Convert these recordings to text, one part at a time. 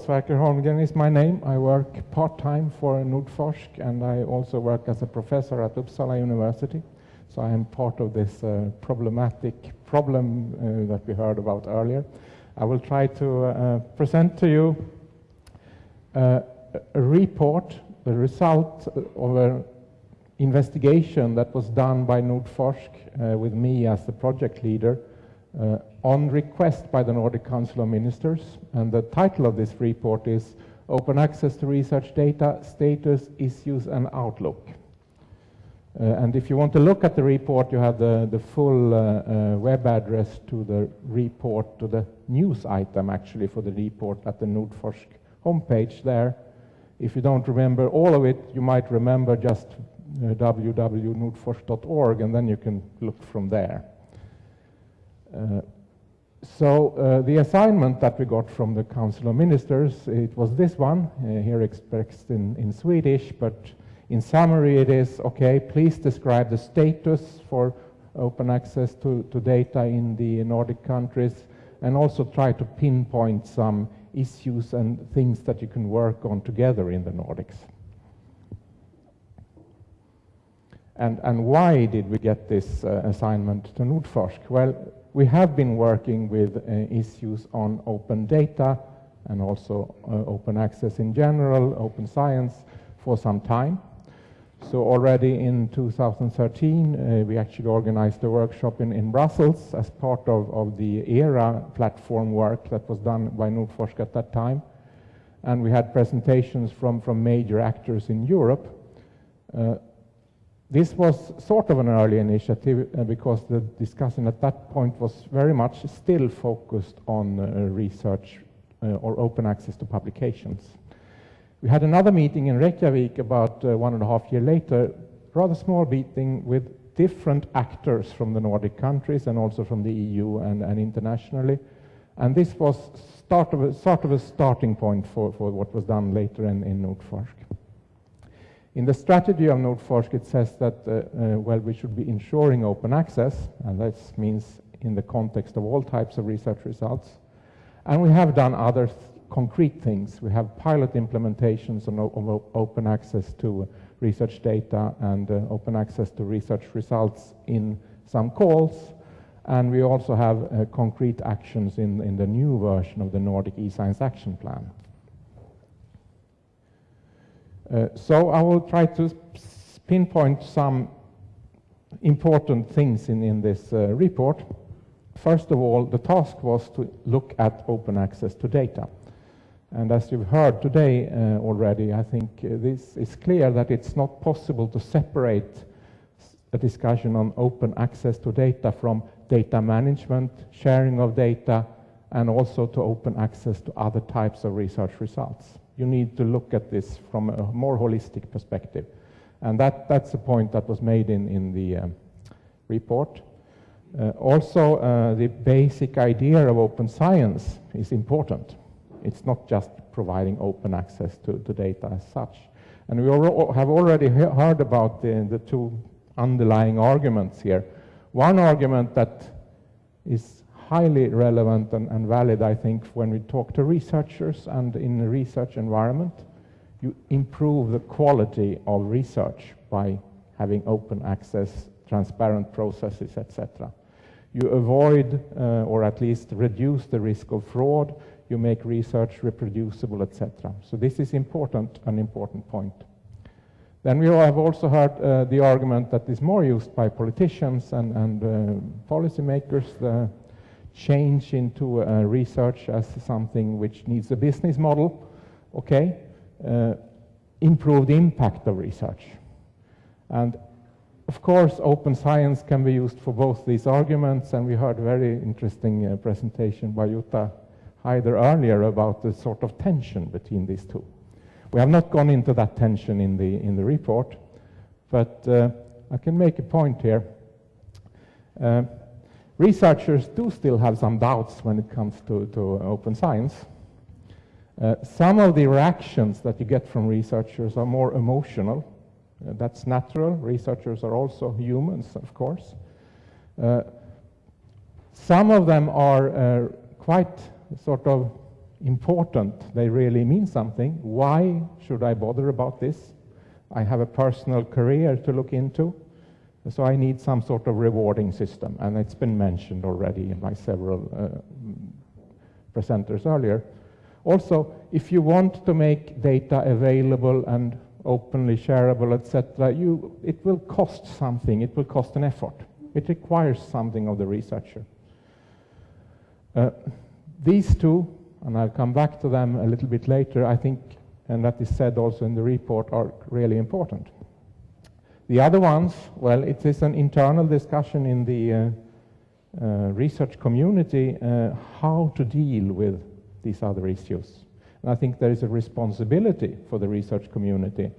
Sverker Holmgren is my name. I work part-time for Nordforsk and I also work as a professor at Uppsala University. So I am part of this uh, problematic problem uh, that we heard about earlier. I will try to uh, present to you uh, a report, the result of an investigation that was done by Nordforsk uh, with me as the project leader uh, on request by the Nordic Council of Ministers. And the title of this report is Open Access to Research Data, Status, Issues and Outlook. Uh, and if you want to look at the report, you have the, the full uh, uh, web address to the report, to the news item actually for the report at the Nordforsk homepage there. If you don't remember all of it, you might remember just uh, www.nordforsk.org and then you can look from there. So uh, the assignment that we got from the Council of Ministers, it was this one, uh, here expressed in, in Swedish, but in summary it is, okay, please describe the status for open access to, to data in the Nordic countries and also try to pinpoint some issues and things that you can work on together in the Nordics. And, and why did we get this uh, assignment to Nordforsk? Well, we have been working with uh, issues on open data and also uh, open access in general, open science for some time. So already in 2013, uh, we actually organized a workshop in, in Brussels as part of, of the ERA platform work that was done by Nordforsk at that time. And we had presentations from, from major actors in Europe. Uh, this was sort of an early initiative uh, because the discussion at that point was very much still focused on uh, research uh, or open access to publications. We had another meeting in Reykjavik about uh, one and a half year later, rather small meeting with different actors from the Nordic countries and also from the EU and, and internationally. And this was start of a, sort of a starting point for, for what was done later in, in Nordforsk. In the strategy of Nordforsk, it says that, uh, uh, well, we should be ensuring open access, and that means in the context of all types of research results. And we have done other concrete things. We have pilot implementations of open access to research data and uh, open access to research results in some calls. And we also have uh, concrete actions in, in the new version of the Nordic eScience Action Plan. Uh, so I will try to pinpoint some important things in, in this uh, report. First of all, the task was to look at open access to data. And as you've heard today uh, already, I think uh, this is clear that it's not possible to separate a discussion on open access to data from data management, sharing of data, and also to open access to other types of research results. You need to look at this from a more holistic perspective. And that, that's the point that was made in, in the um, report. Uh, also, uh, the basic idea of open science is important. It's not just providing open access to, to data as such. And we have already heard about the, the two underlying arguments here. One argument that is highly relevant and, and, valid, I think, when we talk to researchers and in the research environment, you improve the quality of research by having open access, transparent processes, etc. You avoid, uh, or at least reduce the risk of fraud, you make research reproducible, etc. So this is important, an important point. Then we have also heard uh, the argument that is more used by politicians and, and uh, policymakers, the change into uh, research as something which needs a business model, okay, uh, improved impact of research. And of course, open science can be used for both these arguments, and we heard a very interesting uh, presentation by Jutta Haider earlier about the sort of tension between these two. We have not gone into that tension in the, in the report, but uh, I can make a point here. Uh, researchers do still have some doubts when it comes to, to open science. Uh, some of the reactions that you get from researchers are more emotional. Uh, that's natural. Researchers are also humans, of course. Uh, some of them are uh, quite sort of important, they really mean something. Why should I bother about this? I have a personal career to look into, so I need some sort of rewarding system, and it's been mentioned already by several uh, presenters earlier. Also, if you want to make data available and openly shareable, etc., it will cost something. It will cost an effort. It requires something of the researcher. Uh, these two, and I'll come back to them a little bit later, I think, and that is said also in the report, are really important. The other ones, well, it is an internal discussion in the uh, uh, research community uh, how to deal with these other issues. And I think there is a responsibility for the research community.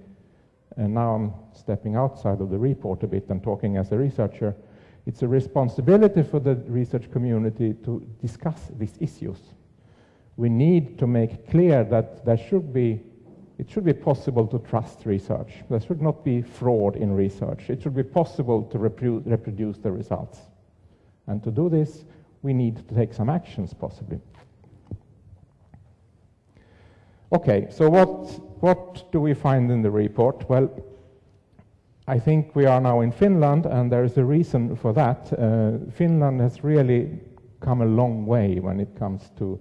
And now I'm stepping outside of the report a bit and talking as a researcher. It's a responsibility for the research community to discuss these issues. We need to make clear that there should be, it should be possible to trust research. There should not be fraud in research. It should be possible to reprodu reproduce the results. And to do this, we need to take some actions, possibly. Okay, so what, what do we find in the report? Well, I think we are now in Finland, and there is a reason for that. Uh, Finland has really come a long way when it comes to,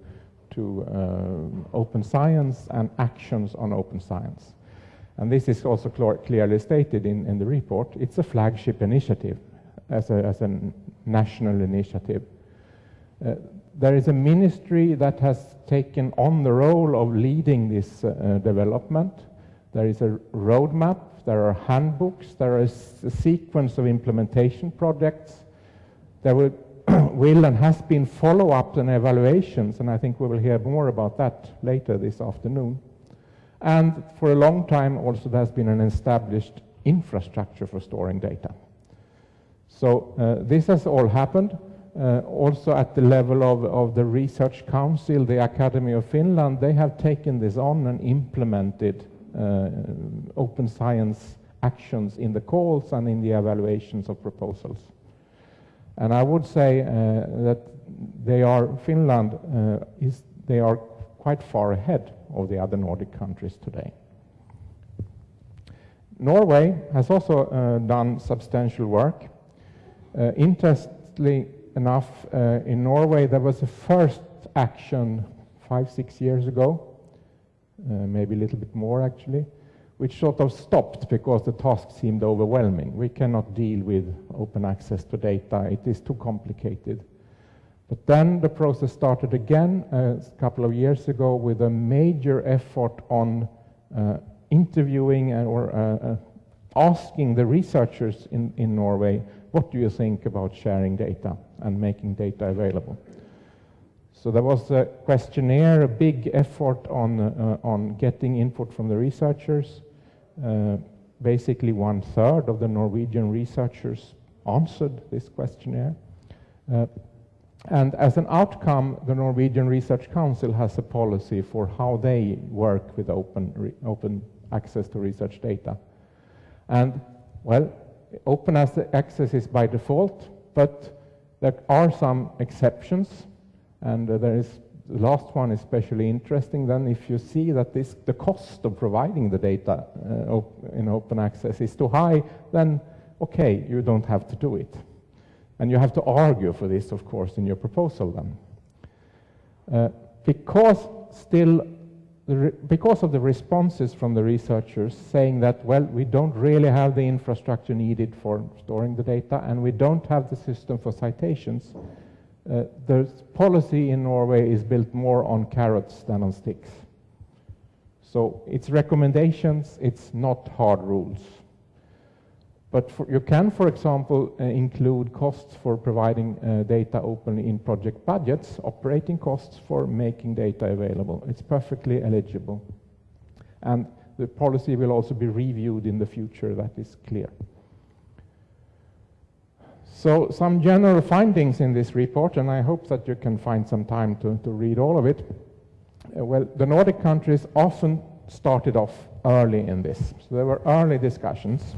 to uh, open science and actions on open science. And this is also clearly stated in, in the report. It's a flagship initiative as a, as a national initiative. Uh, there is a ministry that has taken on the role of leading this uh, development. There is a roadmap, there are handbooks, there is a sequence of implementation projects. There will, will and has been follow-ups and evaluations, and I think we will hear more about that later this afternoon. And for a long time also there has been an established infrastructure for storing data. So uh, this has all happened. Uh, also at the level of, of the Research Council, the Academy of Finland, they have taken this on and implemented uh, open science actions in the calls and in the evaluations of proposals. And I would say uh, that they are, Finland uh, is, they are quite far ahead of the other Nordic countries today. Norway has also uh, done substantial work. Uh, interestingly enough, uh, in Norway, there was a first action five, six years ago, uh, maybe a little bit more actually, which sort of stopped because the task seemed overwhelming. We cannot deal with open access to data. It is too complicated. But then the process started again uh, a couple of years ago with a major effort on uh, interviewing or uh, uh, asking the researchers in, in Norway what do you think about sharing data and making data available? So there was a questionnaire, a big effort on, uh, on getting input from the researchers. Uh, basically one third of the Norwegian researchers answered this questionnaire. Uh, and as an outcome, the Norwegian Research Council has a policy for how they work with open, open access to research data. And, well, open access is by default, but there are some exceptions, and uh, there is the last one is especially interesting. Then, if you see that this, the cost of providing the data uh, op in open access is too high, then okay, you don't have to do it, and you have to argue for this, of course, in your proposal. Then, uh, because still because of the responses from the researchers saying that, well, we don't really have the infrastructure needed for storing the data and we don't have the system for citations, uh, the policy in Norway is built more on carrots than on sticks. So it's recommendations, it's not hard rules. But for, you can, for example, uh, include costs for providing uh, data openly in project budgets, operating costs for making data available. It's perfectly eligible. And the policy will also be reviewed in the future, that is clear. So some general findings in this report, and I hope that you can find some time to, to read all of it. Uh, well, the Nordic countries often started off early in this. So there were early discussions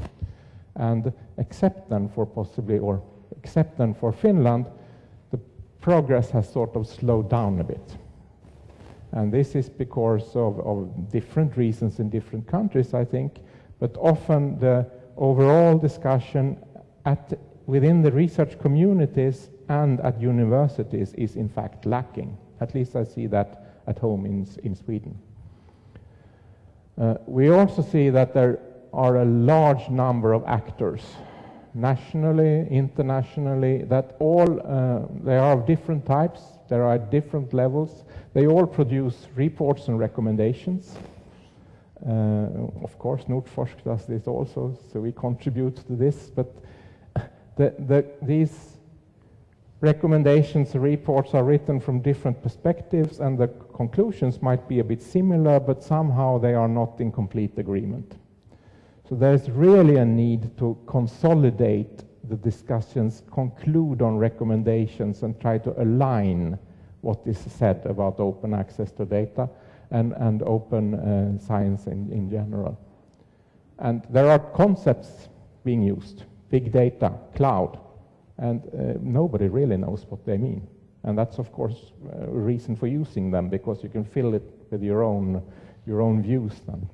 and except then for possibly, or except then for Finland, the progress has sort of slowed down a bit. And this is because of, of different reasons in different countries, I think, but often the overall discussion at, within the research communities and at universities is in fact lacking. At least I see that at home in, in Sweden. Uh, we also see that there are a large number of actors, nationally, internationally, that all, uh, they are of different types, there are different levels, they all produce reports and recommendations. Uh, of course, Nordforsk does this also, so we contribute to this, but the, the, these recommendations, reports are written from different perspectives and the conclusions might be a bit similar, but somehow they are not in complete agreement. So there's really a need to consolidate the discussions, conclude on recommendations and try to align what is said about open access to data and, and open uh, science in, in general. And there are concepts being used, big data, cloud, and uh, nobody really knows what they mean. And that's, of course, a reason for using them, because you can fill it with your own, your own views then.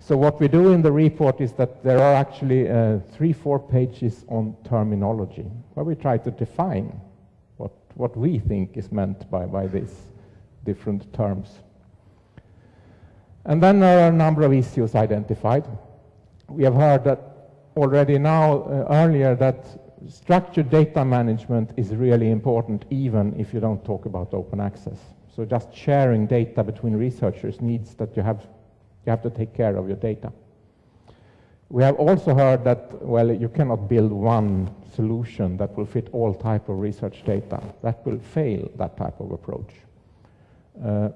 So what we do in the report is that there are actually uh, three, four pages on terminology, where we try to define what, what we think is meant by, by these different terms. And then there are a number of issues identified. We have heard that already now, uh, earlier, that structured data management is really important even if you don't talk about open access. So just sharing data between researchers needs that you have, you have to take care of your data. We have also heard that, well, you cannot build one solution that will fit all type of research data. That will fail, that type of approach. Uh,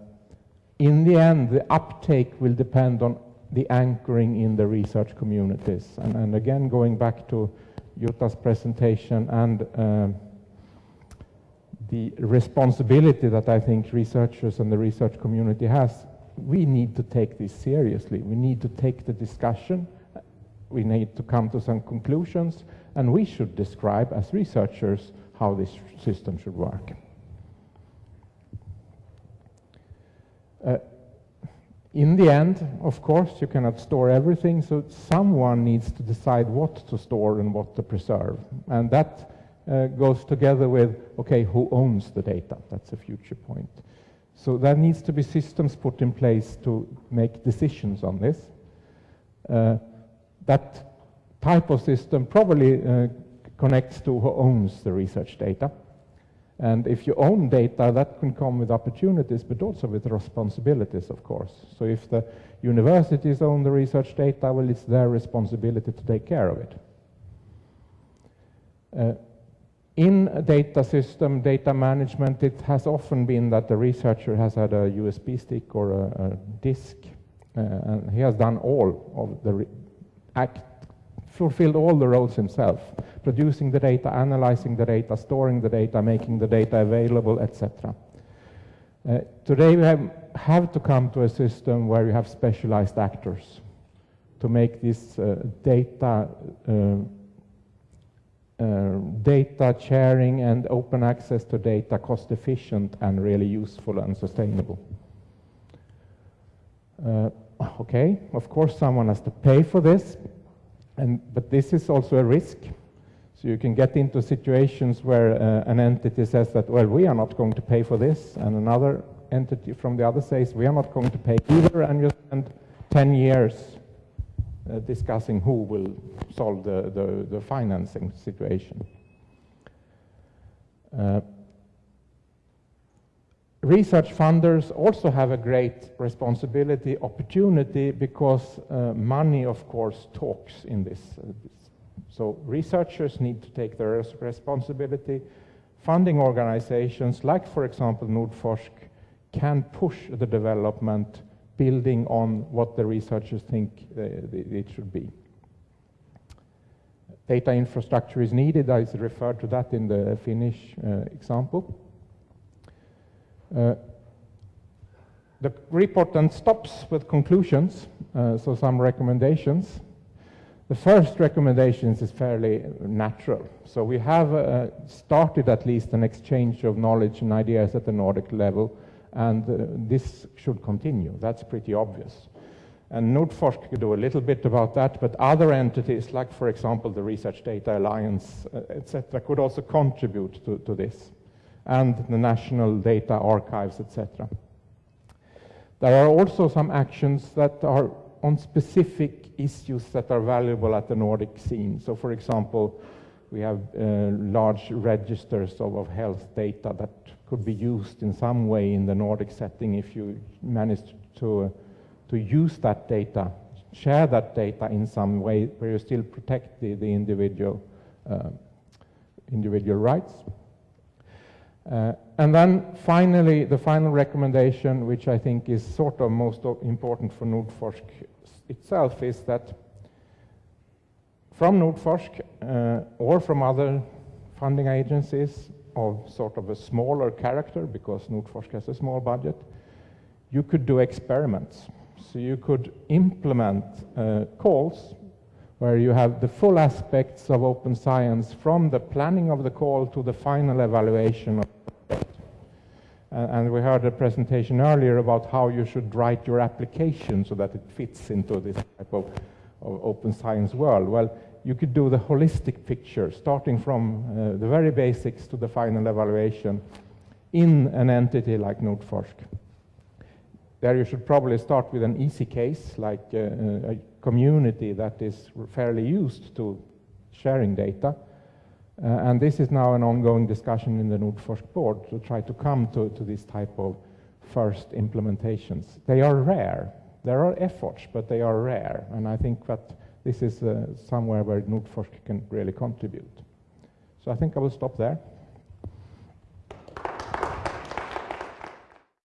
in the end, the uptake will depend on the anchoring in the research communities. And, and again, going back to Jutta's presentation and um, the responsibility that I think researchers and the research community has, we need to take this seriously. We need to take the discussion. We need to come to some conclusions, and we should describe as researchers how this system should work. In the end, of course, you cannot store everything, so someone needs to decide what to store and what to preserve. And that uh, goes together with, okay, who owns the data? That's a future point. So there needs to be systems put in place to make decisions on this. Uh, that type of system probably uh, connects to who owns the research data. And if you own data, that can come with opportunities, but also with responsibilities, of course. So if the universities own the research data, well, it's their responsibility to take care of it. Uh, in a data system, data management, it has often been that the researcher has had a USB stick or a, a disk, uh, and he has done all of the act fulfilled all the roles himself, producing the data, analyzing the data, storing the data, making the data available, etc. Uh, today we have, have, to come to a system where you have specialized actors to make this uh, data uh, uh data sharing and open access to data cost efficient and really useful and sustainable. Uh, okay, of course someone has to pay for this, and, but this is also a risk. So you can get into situations where uh, an entity says that, well, we are not going to pay for this, and another entity from the other says, we are not going to pay either, and you spend 10 years uh, discussing who will solve the, the, the financing situation. Uh, research funders also have a great responsibility, opportunity, because uh, money, of course, talks in this. Uh, so researchers need to take their responsibility. Funding organizations, like, for example, Nordforsk, can push the development building on what the researchers think uh, it should be. Data infrastructure is needed. I referred to that in the Finnish uh, example. Uh, the report then stops with conclusions, uh, so some recommendations. The first recommendations is fairly natural. So we have uh, started at least an exchange of knowledge and ideas at the Nordic level, and uh, this should continue. That's pretty obvious. And Nordforsk could do a little bit about that, but other entities, like for example the Research Data Alliance, uh, etc., could also contribute to, to this, and the national data archives, etc. There are also some actions that are on specific issues that are valuable at the Nordic scene. So, for example, we have uh, large registers of, of, health data that could be used in some way in the Nordic setting if you manage to, uh, to use that data, share that data in some way where you still protect the, the individual, uh, individual rights. Uh, and then finally, the final recommendation, which I think is sort of most important for Nordforsk itself, is that from Nordforsk uh, or from other funding agencies of sort of a smaller character, because Nordforsk has a small budget, you could do experiments. So you could implement uh, calls where you have the full aspects of open science from the planning of the call to the final evaluation of and we heard a presentation earlier about how you should write your application so that it fits into this type of, of open science world. Well, you could do the holistic picture, starting from uh, the very basics to the final evaluation in an entity like Nordforsk. There you should probably start with an easy case, like uh, a community that is fairly used to sharing data, uh, and this is now an ongoing discussion in the Nordforsk board to try to come to, to this type of first implementations. They are rare. There are efforts, but they are rare. And I think that this is uh, somewhere where Nordforsk can really contribute. So I think I will stop there.